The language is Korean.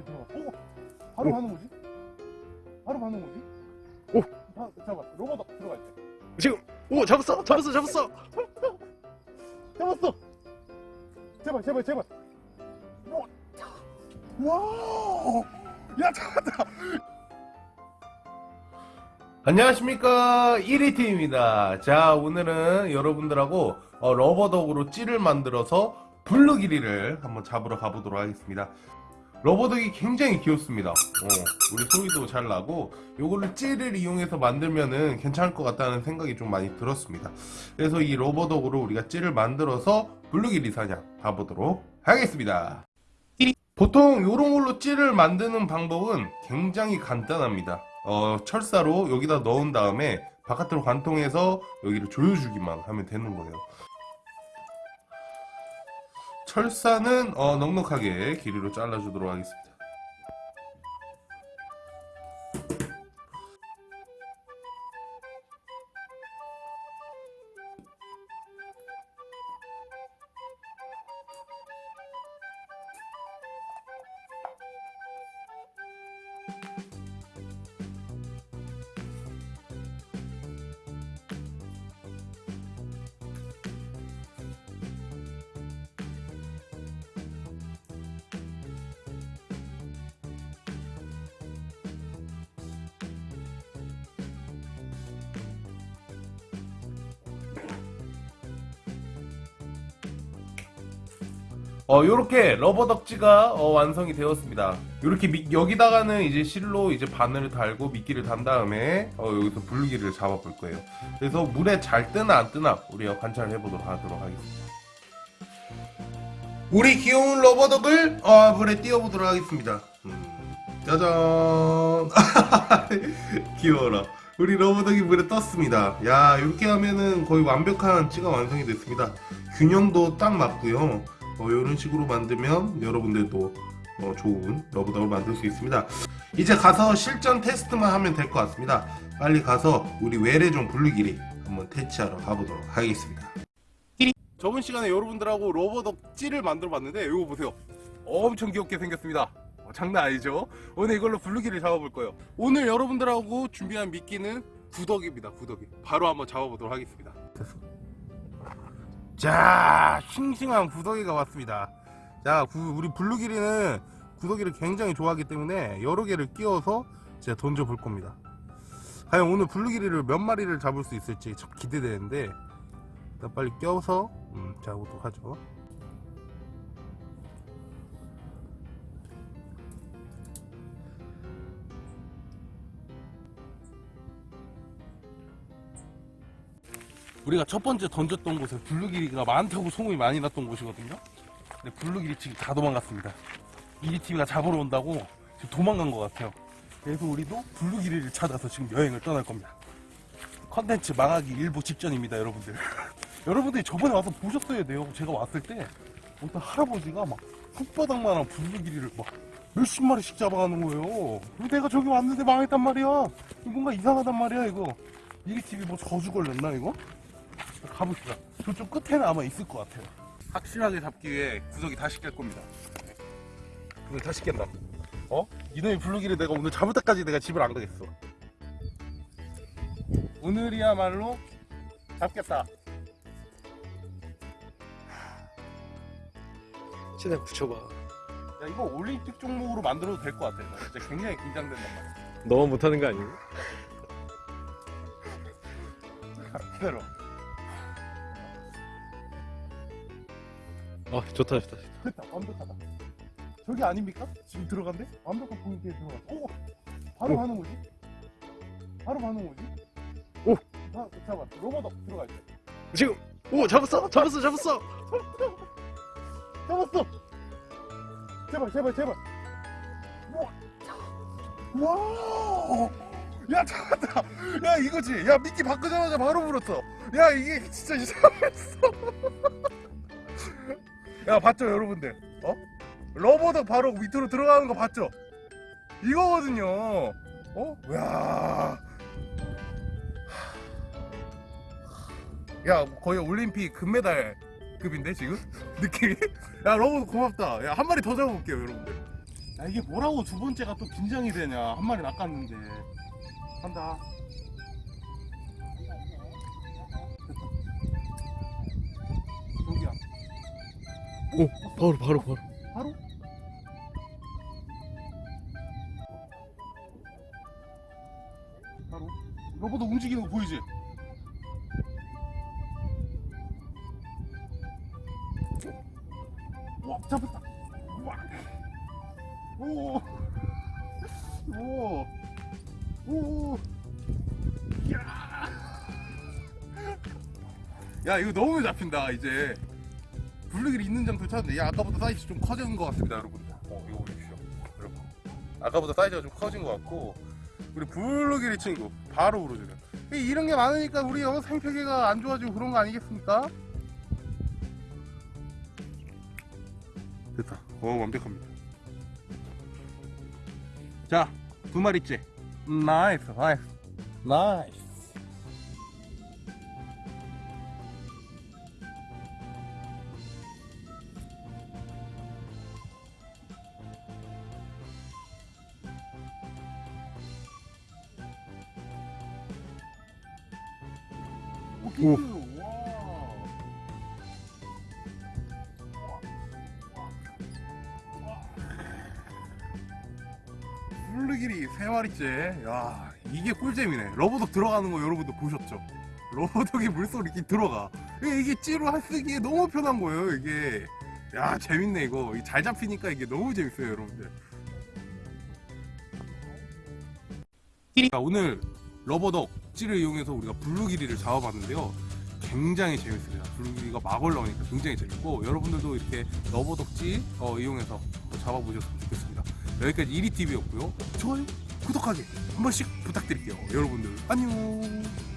이렇게 들어가. 오, 바로 오. 가는 거지? 바로 가는 거지? 오. 자, 잠깐, 로봇 들어갈 때. 지금 오 잡았어 잡았어 잡았어 잡았어. 제발, 제발, 제발. 오. 와, 야 잡았다. 안녕하십니까 1위팀입니다 자 오늘은 여러분들하고 어, 러버덕으로 찌를 만들어서 블루길이를 한번 잡으러 가보도록 하겠습니다 rubber duck이 굉장히 귀엽습니다. 어, 오리 소리도 잘 나고 요거를 찌를 이용해서 만들면은 괜찮을 것 같다는 생각이 좀 많이 들었습니다. 그래서 이 rubber duck으로 우리가 찌를 만들어서 블루길이 사냥 가보도록 하겠습니다. 보통 요런 걸로 찌를 만드는 방법은 굉장히 간단합니다. 어, 철사로 여기다 넣은 다음에 바깥으로 관통해서 여기를 조여주기만 하면 되는 거예요. 철사는 어, 넉넉하게 길이로 잘라주도록 하겠습니다. 어, 요렇게 rubber duck 찌가 어, 완성이 되었습니다. 요렇게 미- 여기다가는 이제 실로 이제 바늘을 달고 미끼를 단 다음에 어, 여기서 블루길을 잡아 볼 거예요. 그래서 물에 잘 뜨나 안 뜨나 우리가 관찰을 해보도록 하도록 하겠습니다. 우리 귀여운 rubber duck을 어, 물에 띄워보도록 하겠습니다. 음, 짜잔! 귀여워라. 우리 rubber duck이 물에 떴습니다. 야, 이렇게 하면은 거의 완벽한 찌가 완성이 됐습니다. 균형도 딱 맞고요. 어, 이런 식으로 만들면 여러분들도 어, 좋은 rubber duck을 만들 수 있습니다. 이제 가서 실전 테스트만 하면 될 것 같습니다. 빨리 가서 우리 외래종 블루길이 한번 퇴치하러 가보도록 하겠습니다. 저번 시간에 여러분들하고 rubber duck 찌를 만들어 봤는데 이거 보세요. 엄청 귀엽게 생겼습니다. 어, 장난 아니죠? 오늘 이걸로 블루길을 잡아볼 거예요. 오늘 여러분들하고 준비한 미끼는 구덕입니다. 구덕이. 바로 한번 잡아보도록 하겠습니다. 됐어. 자, 싱싱한 구더기가 왔습니다. 자, 구- 우리 블루기리는 구더기를 굉장히 좋아하기 때문에 여러 개를 끼워서 제가 던져 볼 겁니다. 과연 오늘 블루기리를 몇 마리를 잡을 수 있을지 참 기대되는데 일단 빨리 껴서 음, 잡아보도록 하죠. 우리가 첫 번째 던졌던 곳에 블루길이가 많다고 소문이 많이 났던 곳이거든요. 근데 블루길이 지금 다 도망갔습니다. 이리TV가 잡으러 온다고 지금 도망간 것 같아요. 그래서 우리도 블루길이를 찾아서 지금 여행을 떠날 겁니다. 컨텐츠 망하기 일보 직전입니다, 여러분들. 여러분들이 저번에 와서 보셨어야 돼요. 제가 왔을 때 어떤 할아버지가 막 손바닥만한 블루길이를 막 몇십 마리씩 잡아가는 거예요. 내가 저기 왔는데 망했단 말이야. 뭔가 이상하단 말이야, 이거. 이리TV 뭐 저주 걸렸나, 이거? 가봅시다. 저쪽 끝에는 아마 있을 것 같아요. 확실하게 잡기 위해 구석이 다시 깰 겁니다. 오늘 다시 깬다. 어? 이놈의 블루기를 내가 오늘 잡을 때까지 내가 집을 안 가겠어. 오늘이야말로 잡겠다. 최대한 붙여봐. 야 이거 올림픽 종목으로 만들어도 될 것 같아. 나 진짜 굉장히 긴장된단 말이야. 너무 못하는 거 아니고? 기다려. 어, 좋다, 좋다. 됐다, 완벽하다. 저기 아닙니까? 지금 들어간대? 완벽한 포인트에 들어가. 오, 바로 오. 가는 거지? 바로 가는 거지? 오. 자, 잠깐, 로봇 들어갈 때. 지금, 오, 잡았어! 잡았어, 잡았어! 잡았어! 제발, 제발, 제발. 와! 와! 야, 잡았다! 야, 이거지! 야, 미끼 바꾸자마자 바로 물었어! 야, 이게 진짜 이상했어! 야, 봤죠, 여러분들? 어? 러버덕 바로 밑으로 들어가는 거 봤죠? 이거거든요! 어? 야 야, 거의 올림픽 금메달 급인데, 지금? 느낌이? 야, 러버덕 고맙다. 야, 한 마리 더 잡아볼게요, 여러분들. 야 이게 뭐라고 두 번째가 또 긴장이 되냐 한 마리 낚았는데 간다 오 바로 바로 바로 바로? 바로 로봇도 움직이는 거 보이지? 와 잡았다 와. 오. 오. 오. 야. 야 이거 너무 잡힌다 이제 블루길이 있는 장소 찾는데 야 아까보다 사이즈 좀 커진 것 같습니다 여러분들. 어 이거 보십시오. 여러분. 아까보다 사이즈가 좀 커진 것 같고 우리 블루길이 친구 바로 이- 이런 게 많으니까 우리 어, 생태계가 안 좋아지고 그런 거 아니겠습니까? 됐다. 어 완벽합니다. 자두 마리째 나이스 나이스. 나이스 오. 블루길이 세 마리째. 야, 이게 꿀잼이네. 러버덕 들어가는 거 여러분도 보셨죠? 러버덕이 물속에 이렇게 들어가. 이게, 찌로 쓰기에 너무 편한 거예요, 이게. 야, 재밌네, 이거. 이잘 잡히니까 이게 너무 재밌어요, 여러분들. 자, 오늘 러버덕 찌를 이용해서 우리가 블루길이를 잡아봤는데요. 굉장히 재밌습니다. 블루길이가 막 올라오니까 굉장히 재밌고 여러분들도 이렇게 러버덕지 어, 이용해서 잡아보셨으면 좋겠습니다. 여기까지 1위TV였고요. 좋아요, 구독하기 한 번씩 부탁드릴게요. 여러분들 안녕.